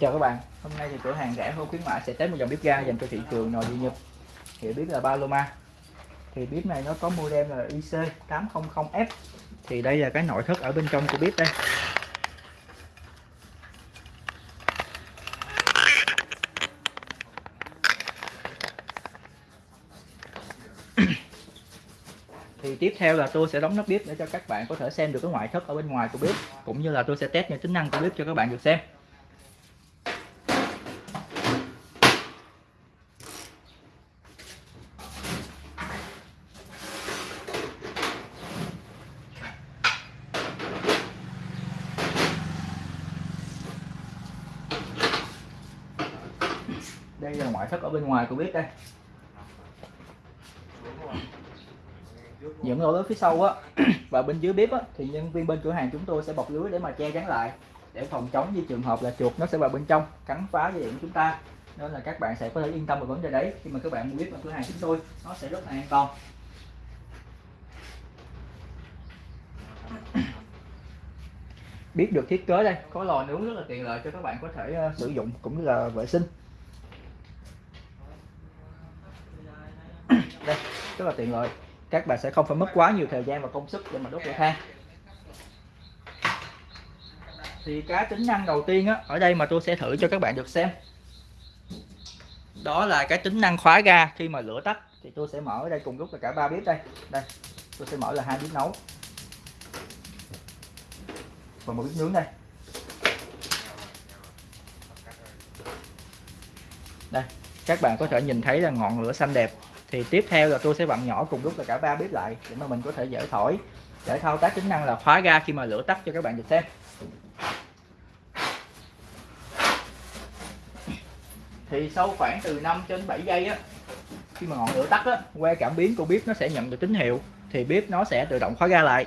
Chào các bạn, hôm nay thì cửa hàng rẻ hơn khuyến mại sẽ test một dòng bếp ga dành cho thị trường nội địa Nhật. Hiệu bếp là Paloma. Thì bếp này nó có model là IC800F Thì đây là cái nội thất ở bên trong của bếp đây. Thì tiếp theo là tôi sẽ đóng nắp bếp để cho các bạn có thể xem được cái ngoại thất ở bên ngoài của bếp cũng như là tôi sẽ test những tính năng của bếp cho các bạn được xem. Đây là ngoại thất ở bên ngoài của bếp đây. Những lỗ lớn phía sau á, và bên dưới bếp á, thì nhân viên bên cửa hàng chúng tôi sẽ bọc lưới để mà che chắn lại, để phòng chống như trường hợp là chuột nó sẽ vào bên trong, cắn phá dây điện của chúng ta. Nên là các bạn sẽ có thể yên tâm về vấn đề đấy. Khi mà các bạn mua bếp ở cửa hàng chúng tôi, nó sẽ rất là an toàn. Bếp được thiết kế đây, có lò nướng rất là tiện lợi cho các bạn có thể ờ, sử dụng cũng như là vệ sinh đây rất là tiện lợi. Các bạn sẽ không phải mất quá nhiều thời gian và công sức để mà đốt lửa than. Thì cái tính năng đầu tiên á, ở đây mà tôi sẽ thử cho các bạn được xem. Đó là cái tính năng khóa ga. Khi mà lửa tắt thì tôi sẽ mở ở đây cùng lúc là cả ba bếp đây. Đây tôi sẽ mở là hai bếp nấu. Và một bếp nướng đây. Đây các bạn có thể nhìn thấy là ngọn lửa xanh đẹp thì tiếp theo là tôi sẽ vặn nhỏ cùng lúc là cả ba bếp lại để mà mình có thể dễ thổi. Để thao tác tính năng là khóa ga khi mà lửa tắt cho các bạn được xem. Thì sau khoảng từ 5 đến 7 giây á, khi mà ngọn lửa tắt á que cảm biến của bếp nó sẽ nhận được tín hiệu, thì bếp nó sẽ tự động khóa ga lại.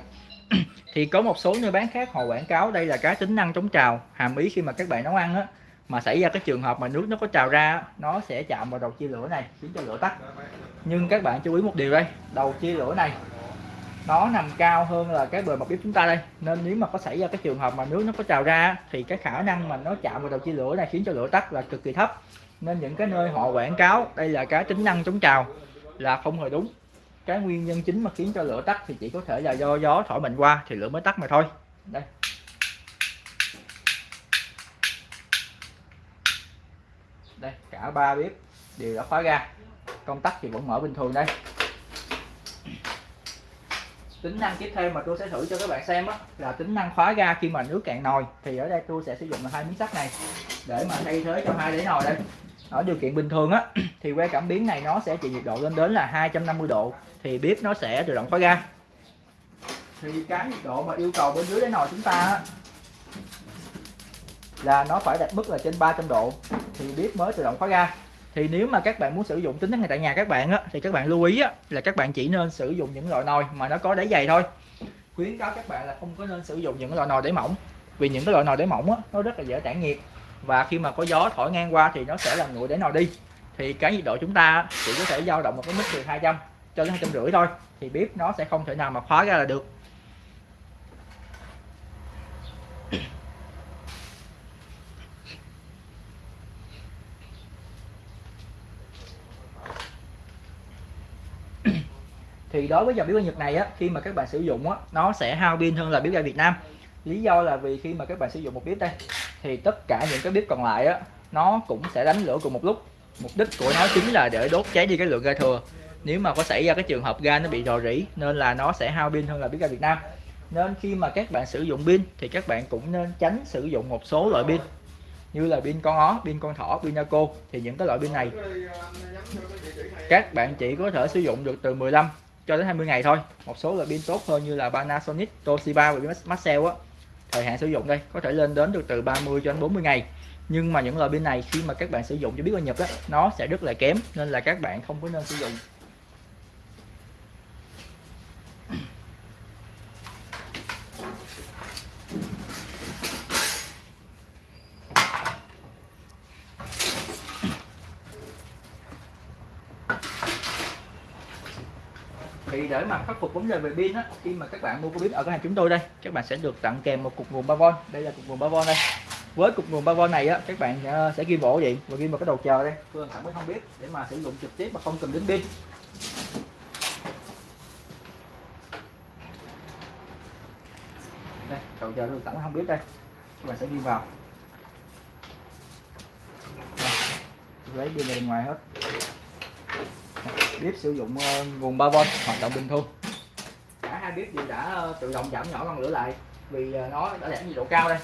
Thì có một số nơi bán khác họ quảng cáo đây là cái tính năng chống trào, hàm ý khi mà các bạn nấu ăn á mà xảy ra cái trường hợp mà nước nó có trào ra, nó sẽ chạm vào đầu chia lửa này, khiến cho lửa tắt. Nhưng các bạn chú ý một điều đây, đầu chia lửa này, nó nằm cao hơn là cái bề mặt bếp chúng ta đây. Nên nếu mà có xảy ra cái trường hợp mà nước nó có trào ra, thì cái khả năng mà nó chạm vào đầu chia lửa này khiến cho lửa tắt là cực kỳ thấp. Nên những cái nơi họ quảng cáo, đây là cái tính năng chống trào, là không hề đúng. Cái nguyên nhân chính mà khiến cho lửa tắt thì chỉ có thể là do gió thổi mạnh qua thì lửa mới tắt mà thôi. Đây. Cả ba bếp đều đã khóa ga. Công tắc thì vẫn mở bình thường đây. Tính năng tiếp theo mà tôi sẽ thử cho các bạn xem đó, là tính năng khóa ga khi mà nước cạn nồi. Thì ở đây tôi sẽ sử dụng là hai miếng sắt này để mà thay thế cho hai đĩa nồi đây. Ở điều kiện bình thường á thì que cảm biến này nó sẽ chịu nhiệt độ lên đến là 250 độ thì bếp nó sẽ tự động khóa ga. Thì cái nhiệt độ mà yêu cầu bên dưới đáy nồi chúng ta á, là nó phải đạt mức là trên 300 độ thì bếp mới tự động khóa ga. Thì nếu mà các bạn muốn sử dụng tính năng này tại nhà các bạn á, thì các bạn lưu ý á, là các bạn chỉ nên sử dụng những loại nồi mà nó có đáy dày thôi. Khuyến cáo các bạn là không có nên sử dụng những loại nồi đáy mỏng vì những cái loại nồi đáy mỏng á, nó rất là dễ tản nhiệt. Và khi mà có gió thổi ngang qua thì nó sẽ làm nguội đáy nồi đi. Thì cái nhiệt độ chúng ta chỉ có thể dao động một cái mức từ 200 cho đến hai trăm rưỡi thôi thì bếp nó sẽ không thể nào mà khóa ra là được. Đối với dòng bếp ga Nhật này á khi mà các bạn sử dụng á nó sẽ hao pin hơn là bếp ga Việt Nam. Lý do là vì khi mà các bạn sử dụng một bếp đây thì tất cả những cái bếp còn lại á nó cũng sẽ đánh lửa cùng một lúc. Mục đích của nó chính là để đốt cháy đi cái lượng ga thừa. Nếu mà có xảy ra cái trường hợp ga nó bị rò rỉ nên là nó sẽ hao pin hơn là bếp ga Việt Nam. Nên khi mà các bạn sử dụng pin thì các bạn cũng nên tránh sử dụng một số loại pin như là pin con ó, pin con thỏ, pin Naco. Thì những cái loại pin này các bạn chỉ có thể sử dụng được từ 15 cho đến 20 ngày thôi. Một số loại pin tốt hơn như là Panasonic, Toshiba và Maxell á. Thời hạn sử dụng đây có thể lên đến được từ 30 cho đến 40 ngày. Nhưng mà những loại pin này khi mà các bạn sử dụng cho biết qua Nhật á nó sẽ rất là kém nên là các bạn không có nên sử dụng. Thì để mà khắc phục vấn đề về pin á, khi mà các bạn mua cái bếp ở cửa hàng chúng tôi đây, các bạn sẽ được tặng kèm một cục nguồn 3V đây là cục nguồn 3V đây. Với cục nguồn 3V này á, các bạn ờ, sẽ ghi bộ điện và ghi vào cái đầu chờ đây. Phương Thẳng mới không biết để mà sử dụng trực tiếp mà không cần đến pin. Đây, đầu chờ được tặng không biết đây. Các bạn sẽ ghi vào. Lấy pin ra bên ngoài hết bếp sử dụng ờ, nguồn 3V hoạt động bình thường. Cả hai bếp đều đã ờ, tự động giảm nhỏ ngọn lửa lại vì ờ, nó đã đạt nhiệt độ cao đây.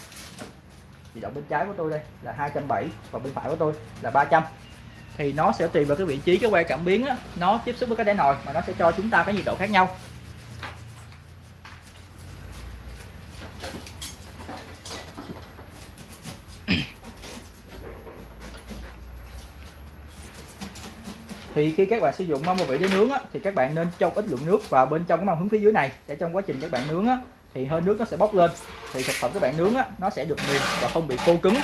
Nhiệt độ bên trái của tôi đây là 270 và bên phải của tôi là 300 thì nó sẽ tùy vào cái vị trí cái que cảm biến á, nó tiếp xúc với cái đáy nồi mà nó sẽ cho chúng ta cái nhiệt độ khác nhau thì khi các bạn sử dụng mâm và vị để nướng á, thì các bạn nên cho ít lượng nước vào bên trong cái mâm hướng phía dưới này. Để trong quá trình các bạn nướng á, thì hơi nước nó sẽ bốc lên. Thì thực phẩm các bạn nướng á, nó sẽ được mềm và không bị khô cứng.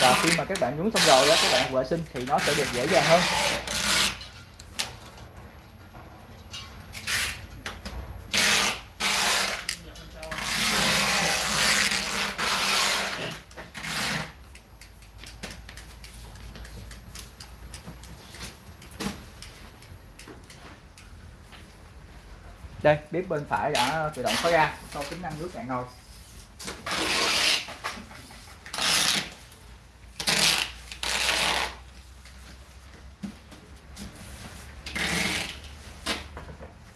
Và khi mà các bạn nướng xong rồi á, các bạn vệ sinh thì nó sẽ được dễ dàng hơn. Đây bếp bên phải đã tự động khóa ra sau tính năng nước cạn nồi.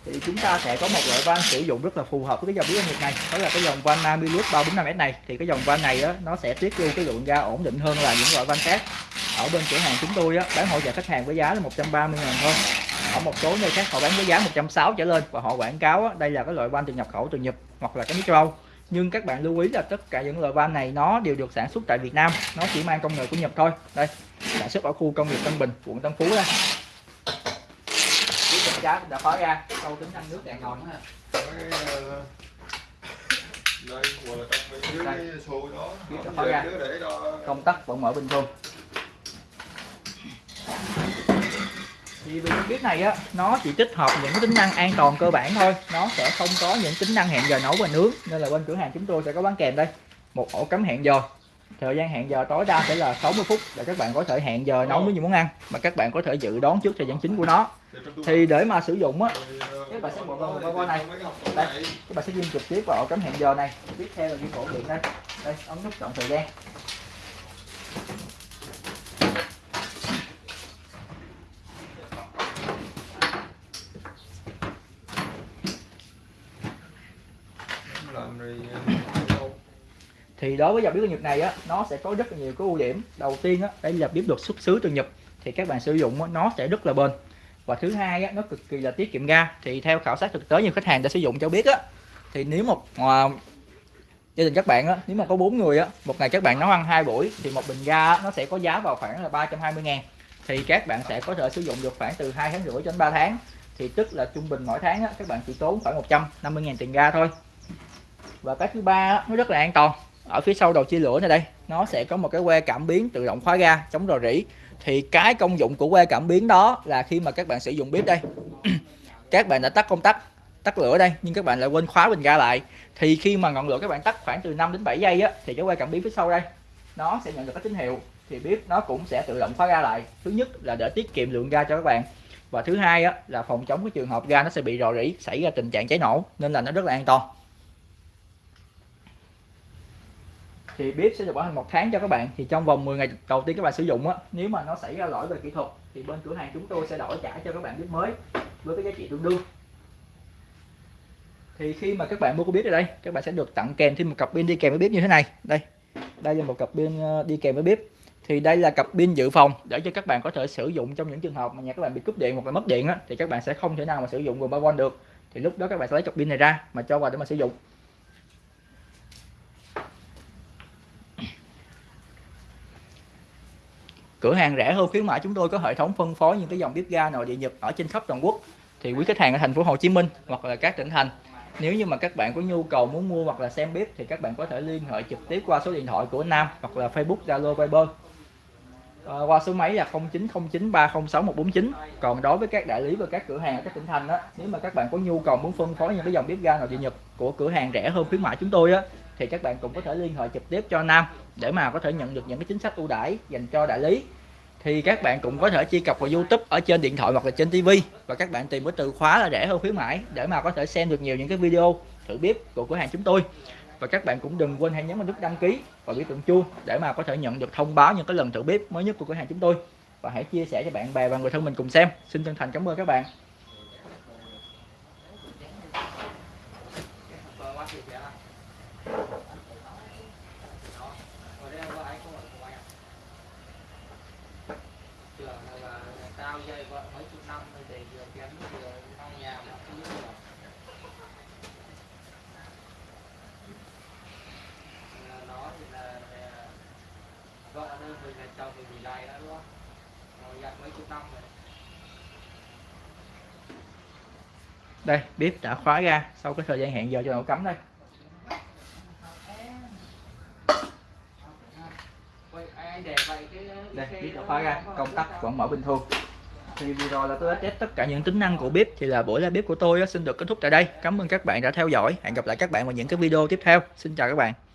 Thì chúng ta sẽ có một loại van sử dụng rất là phù hợp với cái dòng bếp nhiệt này. Đó là cái dòng van Namilus 345S này. Thì cái dòng van này đó nó sẽ tiết lưu cái lượng ga ổn định hơn là những loại van khác. Ở bên cửa hàng chúng tôi á, bán hỗ trợ khách hàng với giá là 130 ngàn thôi ở một số nơi khác họ bán với giá 160 trở lên và họ quảng cáo á, đây là cái loại van từ nhập khẩu từ Nhật hoặc là cái nước châu Âu. Nhưng các bạn lưu ý là tất cả những loại van này nó đều được sản xuất tại Việt Nam nó chỉ mang công nghệ của Nhật thôi. Đây sản xuất ở khu công nghiệp Tân Bình quận Tân Phú đây chiếc bên trái đã khóa ra câu tính năng nước đèn nữa ha đây Đây. đó. Công tắc vẫn mở bình thường thì vì bếp này á, nó chỉ tích hợp những tính năng an toàn cơ bản thôi. Nó sẽ không có những tính năng hẹn giờ nấu và nướng. Nên là bên cửa hàng chúng tôi sẽ có bán kèm đây. Một ổ cắm hẹn giờ. Thời gian hẹn giờ tối đa sẽ là 60 phút để các bạn có thể hẹn giờ nấu với những món ăn mà các bạn có thể dự đoán trước thời gian chính của nó. Thì để mà sử dụng á, các bạn sẽ bộ vào thì này. Đây. các bạn sẽ ghi trực tiếp vào ổ cắm hẹn giờ này. Tiếp theo là ghi ổ điện đây. Đây, ấn nút chọn thời gian làm rồi đâu thì đối với dòng bếp ga Nhật này á nó sẽ có rất là nhiều cái ưu điểm. Đầu tiên á đây là bếp được xuất xứ từ Nhật thì các bạn sử dụng á, nó sẽ rất là bền. Và thứ hai á, nó cực kỳ là tiết kiệm ga. Thì theo khảo sát thực tế nhiều khách hàng đã sử dụng cho biết á thì nếu một à, gia đình các bạn á nếu mà có bốn người á một ngày các bạn nấu ăn hai buổi thì một bình ga á, nó sẽ có giá vào khoảng là 320 ngàn. Thì các bạn sẽ có thể sử dụng được khoảng từ hai tháng rưỡi cho đến 3 tháng. Thì tức là trung bình mỗi tháng á, các bạn chỉ tốn khoảng 150 ngàn tiền ga thôi. Và cái thứ ba á, nó rất là an toàn ở phía sau đầu chia lửa này đây, nó sẽ có một cái que cảm biến tự động khóa ga chống rò rỉ. Thì cái công dụng của que cảm biến đó là khi mà các bạn sử dụng bếp đây, các bạn đã tắt công tắc, tắt lửa đây, nhưng các bạn lại quên khóa bình ga lại. Thì khi mà ngọn lửa các bạn tắt khoảng từ 5 đến 7 giây á, thì cái que cảm biến phía sau đây, nó sẽ nhận được cái tín hiệu. Thì bếp nó cũng sẽ tự động khóa ga lại. Thứ nhất là để tiết kiệm lượng ga cho các bạn. Và thứ hai á, là phòng chống cái trường hợp ga nó sẽ bị rò rỉ, xảy ra tình trạng cháy nổ, nên là nó rất là an toàn. Thì bếp sẽ được bảo hành một tháng cho các bạn. Thì trong vòng 10 ngày đầu tiên các bạn sử dụng á, nếu mà nó xảy ra lỗi về kỹ thuật, thì bên cửa hàng chúng tôi sẽ đổi trả cho các bạn bếp mới với cái giá trị tương đương. Thì khi mà các bạn mua cái bếp ở đây, các bạn sẽ được tặng kèm thêm một cặp pin đi kèm với bếp như thế này. Đây đây là một cặp pin ờ, đi kèm với bếp. Thì đây là cặp pin dự phòng để cho các bạn có thể sử dụng trong những trường hợp mà nhà các bạn bị cúp điện hoặc là mất điện á, thì các bạn sẽ không thể nào mà sử dụng nguồn 3V được. Thì lúc đó các bạn sẽ lấy cặp pin này ra mà cho vào để mà sử dụng. Cửa hàng rẻ hơn khuyến mãi chúng tôi có hệ thống phân phối những cái dòng bếp ga nội địa nhật ở trên khắp toàn quốc. Thì quý khách hàng ở thành phố Hồ Chí Minh hoặc là các tỉnh thành nếu như mà các bạn có nhu cầu muốn mua hoặc là xem bếp thì các bạn có thể liên hệ trực tiếp qua số điện thoại của Nam hoặc là Facebook Zalo Viber. À, qua số máy là 0909306149 còn đối với các đại lý và các cửa hàng ở các tỉnh thành đó nếu mà các bạn có nhu cầu muốn phân phối những cái dòng bếp ga nội địa nhật của cửa hàng rẻ hơn khuyến mãi chúng tôi á thì các bạn cũng có thể liên hệ trực tiếp cho Nam để mà có thể nhận được những cái chính sách ưu đãi dành cho đại lý. Thì các bạn cũng có thể truy cập vào YouTube ở trên điện thoại hoặc là trên TV và các bạn tìm cái từ khóa là rẻ hơn khuyến mãi để mà có thể xem được nhiều những cái video thử bếp của cửa hàng chúng tôi. Và các bạn cũng đừng quên hãy nhấn vào nút đăng ký và biểu tượng chuông để mà có thể nhận được thông báo những cái lần thử bếp mới nhất của cửa hàng chúng tôi. Và hãy chia sẻ cho bạn bè và người thân mình cùng xem. Xin chân thành cảm ơn các bạn. Tao dây vợ mấy chục năm rồi để vừa kiếm vừa trong nhà mà không biết được. Nó thì là vợ đơn mình là chồng mình bị này đó đúng không? Rồi dặn mấy chục năm rồi. Đây bếp đã khóa ra sau cái thời gian hẹn giờ cho nấu cắm đây. Đây bếp đã khóa ra công tắc vẫn mở bình thường thì vừa rồi là tôi đã test tất cả những tính năng của bếp, thì là buổi live bếp của tôi xin được kết thúc tại đây. Cảm ơn các bạn đã theo dõi. Hẹn gặp lại các bạn vào những cái video tiếp theo. Xin chào các bạn.